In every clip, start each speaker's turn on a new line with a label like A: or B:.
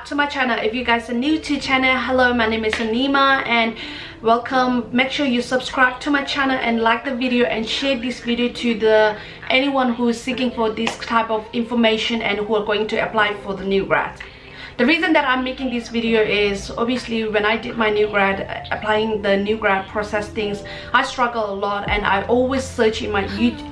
A: back to my channel. If you guys are new to channel hello my name is anima and welcome. Make sure you subscribe to my channel and like the video and share this video to the anyone who is seeking for this type of information and who are going to apply for the new grad the reason that i'm making this video is obviously when i did my new grad applying the new grad process things i struggle a lot and i always search in my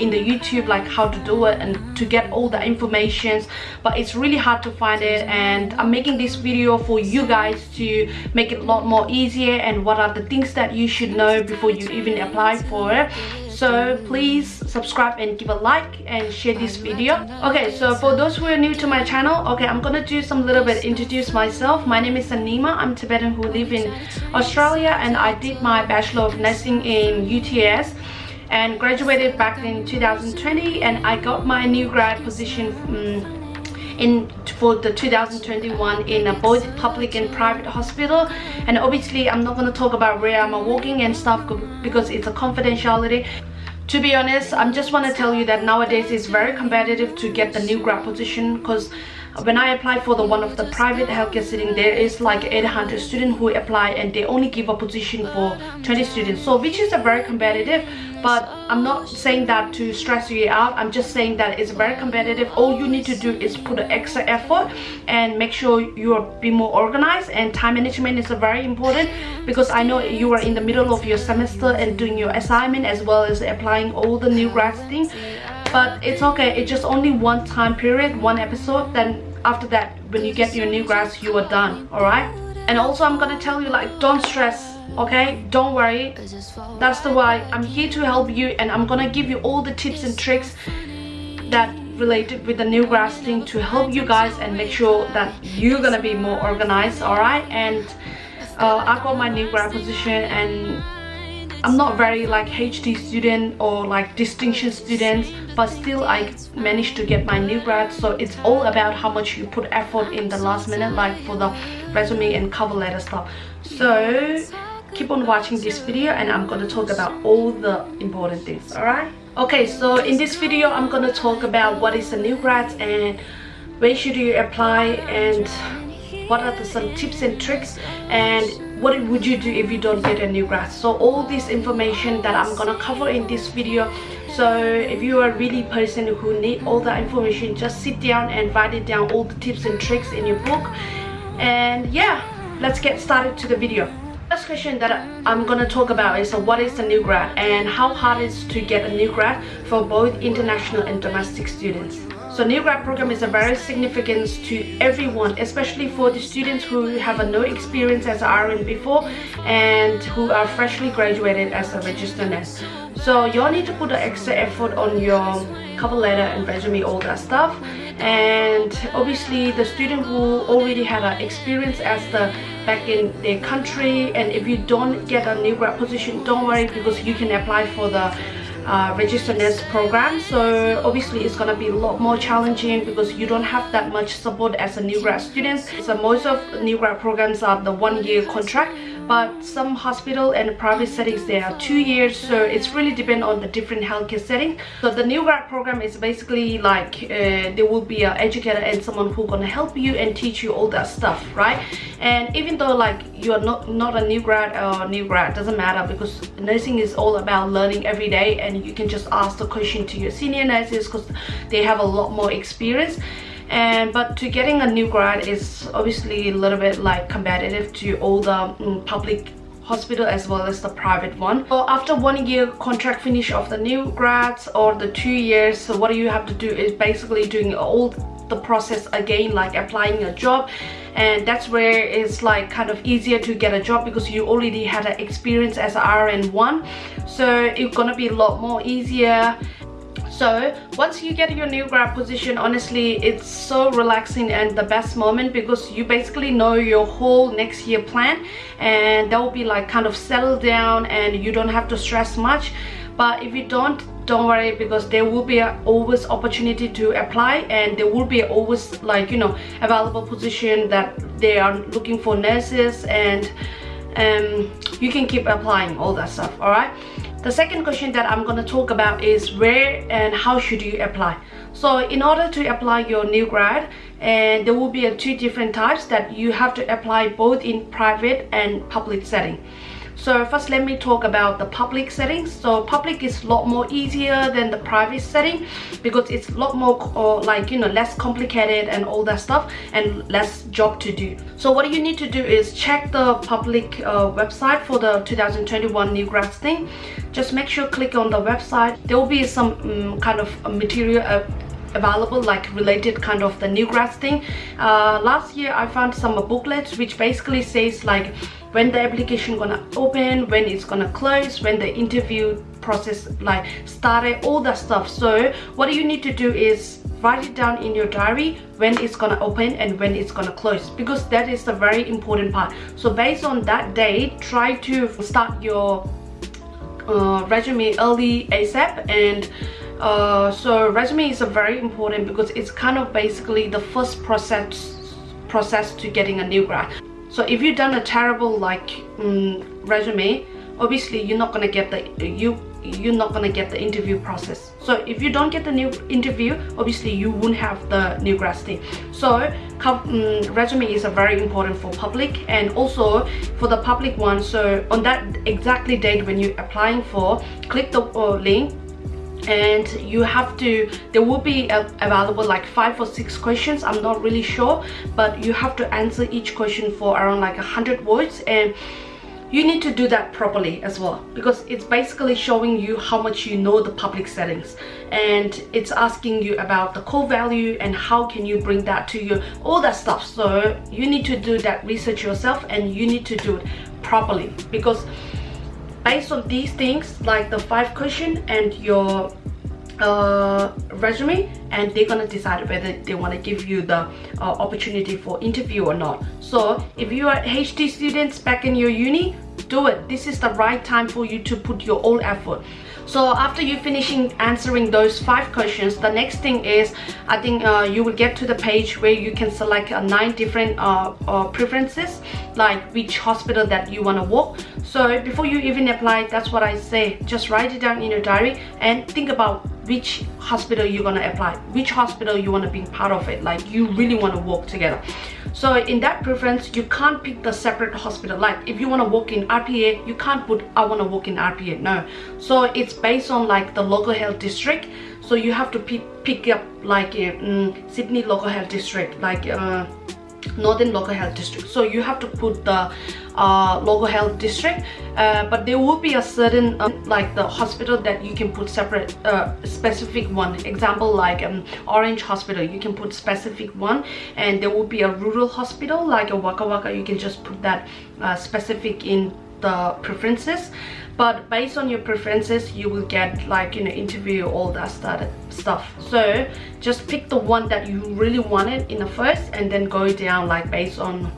A: in the youtube like how to do it and to get all the informations but it's really hard to find it and i'm making this video for you guys to make it a lot more easier and what are the things that you should know before you even apply for it so please subscribe and give a like and share this video. okay so for those who are new to my channel okay i'm gonna do some little bit introduce myself. My name is anima i'm tibetan who live in australia and i did my bachelor of nursing in uts and graduated back in 2020 and i got my new grad position um, in for the 2021 in both public and private hospital. And obviously i'm not going to talk about where i'm working and stuff because it's a confidentiality to be honest i'm just want to tell you that nowadays it's very competitive to get the new grad position because when I applied for the one of the private healthcare setting there is like 800 students who apply and they only give a position for 20 students. So which is a very competitive but I'm not saying that to stress you out. I'm just saying that it's very competitive. All you need to do is put an extra effort and make sure you are be more organized. And time management is very important because I know you are in the middle of your semester and doing your assignment as well as applying all the new grad things but it's okay. It's just only one time period one episode. Then after that when you get your new grads you are done. All right? And also i'm gonna tell you like don't stress okay? Don't worry. That's the why. I'm here to help you and i'm gonna give you all the tips and tricks that related with the new grads thing to help you guys and make sure that you're gonna be more organized all right and uh, i got my new grad position and I'm not very like HD student or like distinction students but still I managed to get my new grad. So it's all about how much you put effort in the last minute like for the resume and cover letter stuff. So keep on watching this video and I'm gonna talk about all the important things alright? Okay so in this video I'm gonna talk about what is a new grad and where should you apply and what are the, some tips and tricks and what would you do if you don't get a new grad. So all this information that i'm gonna cover in this video. So if you are really person who need all the information just sit down and write it down all the tips and tricks in your book. And yeah let's get started to the video first question that i'm gonna talk about is uh, what is a new grad and how hard is to get a new grad for both international and domestic students so new grad program is a very significant to everyone, especially for the students who have no experience as an RN before and who are freshly graduated as a registered nurse. So you'll need to put an extra effort on your cover letter and resume, all that stuff. And obviously the student who already had an experience as the back in their country and if you don't get a new grad position, don't worry because you can apply for the uh, registered nurse program. So obviously it's gonna be a lot more challenging because you don't have that much support as a new grad student. So most of new grad programs are the one year contract but some hospital and private settings they are two years so it's really depend on the different healthcare setting. So the new grad program is basically like uh, there will be an educator and someone who gonna help you and teach you all that stuff right? And even though like you're not not a new grad or new grad doesn't matter because nursing is all about learning every day and you can just ask the question to your senior nurses because they have a lot more experience and but to getting a new grad is obviously a little bit like competitive to all the um, public hospital as well as the private one. So after one year contract finish of the new grads or the two years so what do you have to do is basically doing all the process again like applying a job. And that's where it's like kind of easier to get a job because you already had an experience as an RN1 so it's gonna be a lot more easier so once you get your new grad position honestly it's so relaxing and the best moment because you basically know your whole next year plan and that will be like kind of settled down and you don't have to stress much. But if you don't don't worry because there will be always opportunity to apply and there will be always like you know available position that they are looking for nurses and um, you can keep applying all that stuff all right the second question that i'm going to talk about is where and how should you apply. So in order to apply your new grad and there will be two different types that you have to apply both in private and public setting so first let me talk about the public settings. So public is a lot more easier than the private setting because it's a lot more uh, like you know less complicated and all that stuff and less job to do. So what you need to do is check the public uh, website for the 2021 new grads thing. Just make sure click on the website. There will be some um, kind of material uh, available like related kind of the new grads thing. Uh, last year i found some booklets which basically says like when the application gonna open when it's gonna close when the interview process like started all that stuff. So what you need to do is write it down in your diary when it's gonna open and when it's gonna close because that is the very important part. So based on that date try to start your uh, resume early asap and uh, so resume is a very important because it's kind of basically the first process process to getting a new grad so if you've done a terrible like um, resume obviously you're not gonna get the you you're not gonna get the interview process. So if you don't get the new interview obviously you won't have the new grad thing so um, resume is a very important for public and also for the public one. So on that exactly date when you're applying for click the uh, link and you have to there will be a, available like five or six questions i'm not really sure but you have to answer each question for around like a hundred words and you need to do that properly as well because it's basically showing you how much you know the public settings and it's asking you about the core value and how can you bring that to you all that stuff. So you need to do that research yourself and you need to do it properly because based on these things like the five question and your resume and they're gonna decide whether they want to give you the uh, opportunity for interview or not. So if you are HD students back in your uni do it. This is the right time for you to put your all effort. So after you finishing answering those five questions the next thing is i think uh, you will get to the page where you can select uh, nine different uh, uh preferences like which hospital that you want to work so before you even apply that's what i say. Just write it down in your diary and think about which hospital you're gonna apply which hospital you want to be part of it like you really want to work together. So in that preference you can't pick the separate hospital. Like if you want to work in rpa you can't put i want to work in rpa no. So it's based on like the local health district. So you have to pick, pick up like um, sydney local health district like uh, northern local health district. So you have to put the uh, local health district uh, but there will be a certain um, like the hospital that you can put separate uh, specific one. Example like um, orange hospital you can put specific one and there will be a rural hospital like a Wagga Wagga you can just put that uh, specific in the preferences but based on your preferences you will get like you know interview all that stuff so just pick the one that you really wanted in the first and then go down like based on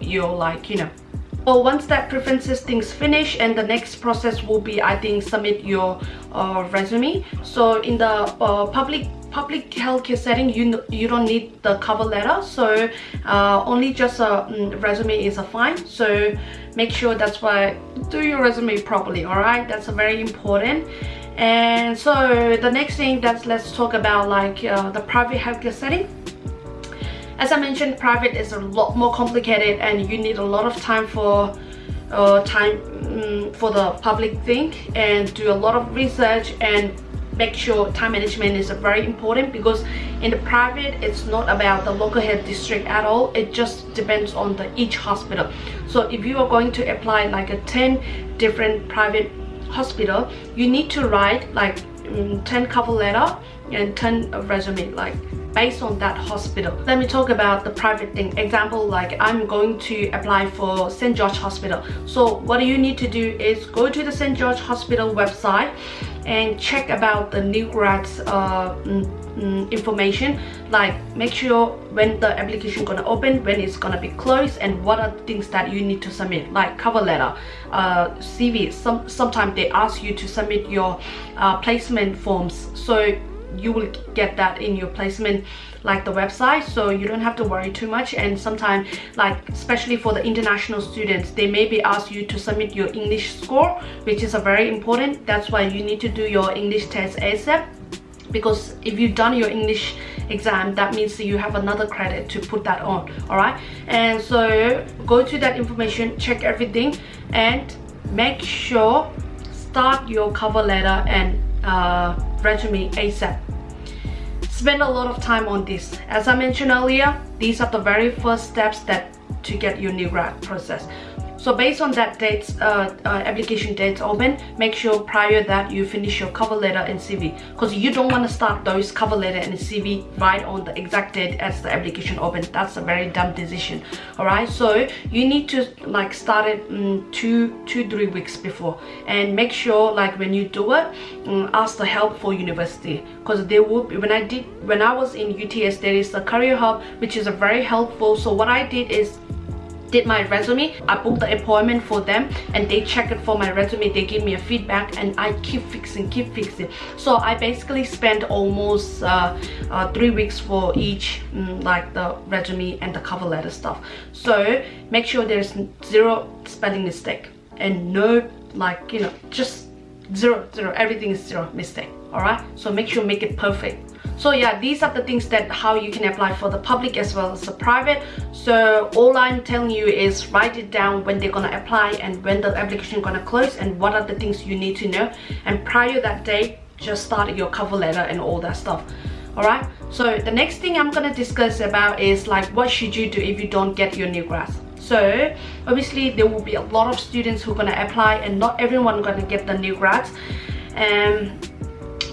A: your like you know well once that preferences things finish and the next process will be i think submit your uh, resume. So in the uh, public public healthcare setting you you don't need the cover letter. So uh, only just a mm, resume is a fine. So make sure that's why do your resume properly all right that's very important. And so the next thing that's let's talk about like uh, the private healthcare setting as I mentioned private is a lot more complicated and you need a lot of time for uh, time um, for the public thing and do a lot of research and make sure time management is very important because in the private it's not about the local health district at all. It just depends on the each hospital. So if you are going to apply like a 10 different private hospital you need to write like um, 10 cover letter and 10 resume like based on that hospital. Let me talk about the private thing. Example like i'm going to apply for st george hospital. So what you need to do is go to the st george hospital website and check about the new grads uh, mm, mm, information. Like make sure when the application gonna open when it's gonna be closed and what are the things that you need to submit. Like cover letter uh, cv some sometimes they ask you to submit your uh, placement forms. So you will get that in your placement like the website so you don't have to worry too much. And sometimes like especially for the international students they maybe ask you to submit your english score which is a very important. That's why you need to do your english test asap because if you've done your english exam that means you have another credit to put that on all right? And so go to that information check everything and make sure start your cover letter and uh, resume asap spend a lot of time on this. As i mentioned earlier these are the very first steps that to get your new grad process so based on that dates uh, uh, application dates open make sure prior that you finish your cover letter and cv because you don't want to start those cover letter and cv right on the exact date as the application open. That's a very dumb decision all right so you need to like start it um, two two three weeks before. And make sure like when you do it um, ask the help for university. Because they will when i did when i was in uts there is a career hub which is a very helpful so what i did is did my resume. I booked the appointment for them and they check it for my resume. They give me a feedback and i keep fixing keep fixing. So i basically spent almost uh, uh, three weeks for each um, like the resume and the cover letter stuff. So make sure there's zero spelling mistake and no like you know just zero zero. Everything is zero mistake. All right? So make sure make it perfect so yeah these are the things that how you can apply for the public as well as the private. So all i'm telling you is write it down when they're gonna apply and when the application gonna close and what are the things you need to know. And prior that date just start your cover letter and all that stuff. All right so the next thing i'm gonna discuss about is like what should you do if you don't get your new grads so obviously there will be a lot of students who are gonna apply and not everyone gonna get the new grads um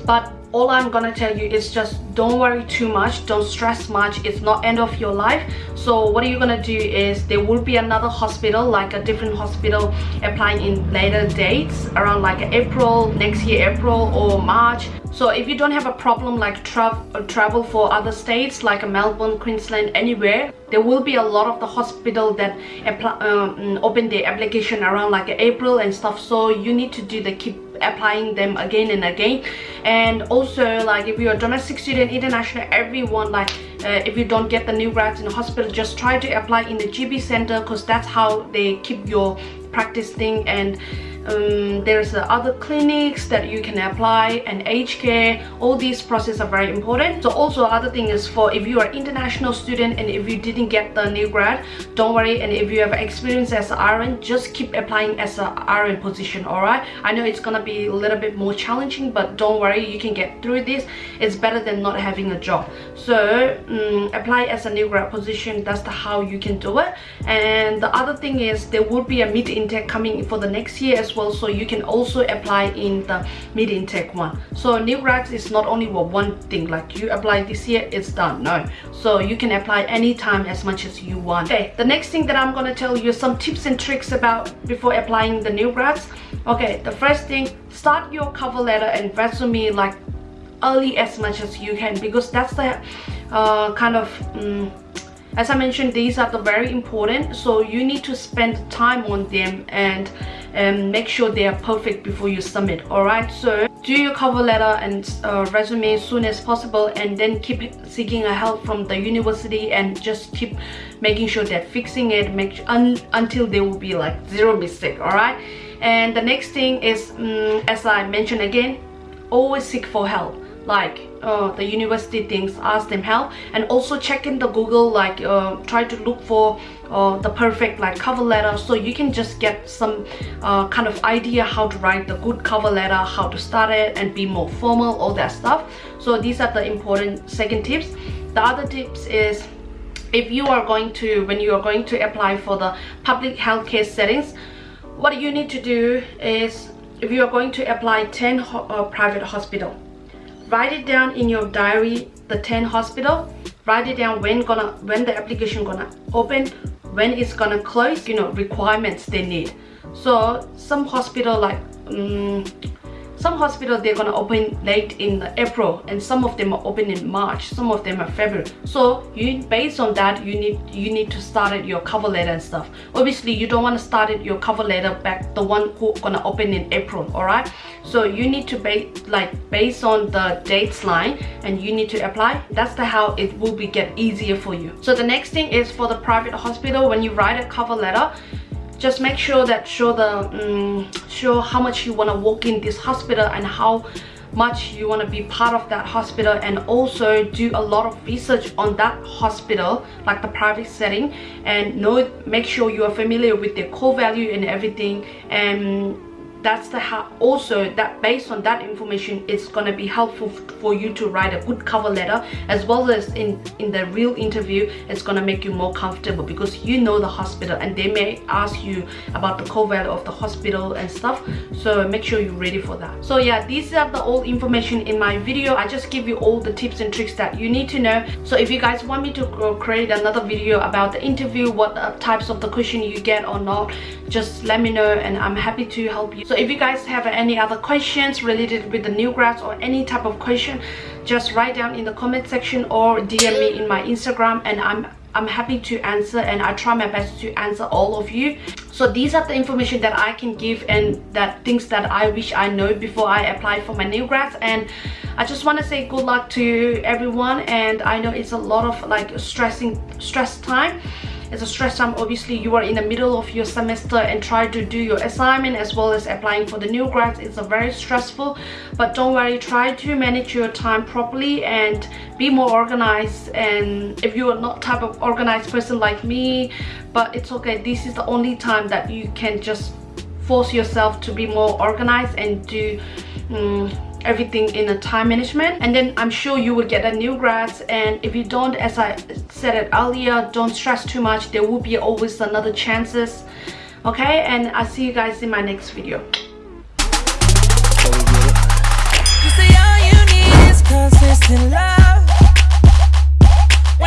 A: but all i'm gonna tell you is just don't worry too much don't stress much it's not end of your life. So what are you gonna do is there will be another hospital like a different hospital applying in later dates around like april next year april or march. So if you don't have a problem like tra travel for other states like melbourne queensland anywhere there will be a lot of the hospital that um, open their application around like april and stuff. So you need to do the keep applying them again and again. And also like if you're a domestic student international everyone like uh, if you don't get the new grads in the hospital just try to apply in the gp center because that's how they keep your practice thing. And um, there's other clinics that you can apply and age care. All these processes are very important. So also other thing is for if you are international student and if you didn't get the new grad don't worry. And if you have experience as an RN just keep applying as a RN position all right? I know it's gonna be a little bit more challenging but don't worry. You can get through this. It's better than not having a job. So um, apply as a new grad position. That's the how you can do it. And the other thing is there will be a mid intake coming for the next year as well so you can also apply in the mid intake one. So new grads is not only what one thing like you apply this year it's done no. So you can apply anytime as much as you want. Okay the next thing that i'm going to tell you some tips and tricks about before applying the new grads okay the first thing start your cover letter and resume like early as much as you can because that's the uh, kind of um, as I mentioned these are the very important. So you need to spend time on them and um, make sure they are perfect before you submit alright? So do your cover letter and uh, resume as soon as possible and then keep seeking a help from the university and just keep making sure they're fixing it make un until there will be like zero mistake alright? And the next thing is um, as I mentioned again always seek for help like uh, the university things ask them help and also check in the google like uh, try to look for uh, the perfect like cover letter so you can just get some uh, kind of idea how to write the good cover letter how to start it and be more formal all that stuff. So these are the important second tips. The other tips is if you are going to when you are going to apply for the public healthcare settings what you need to do is if you are going to apply 10 ho uh, private hospital write it down in your diary the 10 hospital. Write it down when gonna when the application gonna open when it's gonna close you know requirements they need. So some hospital like um, some hospitals they're gonna open late in april and some of them are open in march some of them are february. So you based on that you need you need to start your cover letter and stuff. Obviously you don't want to start your cover letter back the one who gonna open in april all right so you need to base like based on the dates line and you need to apply. That's the how it will be get easier for you. So the next thing is for the private hospital when you write a cover letter just make sure that show the um, show how much you want to work in this hospital and how much you want to be part of that hospital and also do a lot of research on that hospital like the private setting and know make sure you are familiar with their core value and everything and that's the how also that based on that information it's going to be helpful for you to write a good cover letter as well as in in the real interview it's going to make you more comfortable because you know the hospital and they may ask you about the core value of the hospital and stuff so make sure you're ready for that. So yeah these are the all information in my video. I just give you all the tips and tricks that you need to know. So if you guys want me to create another video about the interview what uh, types of the question you get or not just let me know and i'm happy to help you. so if you guys have any other questions related with the new grads or any type of question just write down in the comment section or dm me in my instagram and i'm i'm happy to answer and i try my best to answer all of you. So these are the information that i can give and that things that i wish i know before i apply for my new grads and i just want to say good luck to everyone and i know it's a lot of like stressing stress time it's a stress time. Obviously you are in the middle of your semester and try to do your assignment as well as applying for the new grads. It's a very stressful but don't worry. Try to manage your time properly and be more organized. And if you are not type of organized person like me but it's okay. This is the only time that you can just force yourself to be more organized and do um, everything in a time management. And then i'm sure you will get a new grads. And if you don't as i said it earlier don't stress too much. There will be always another chances. Okay? And i'll see you guys in my next video. Consistent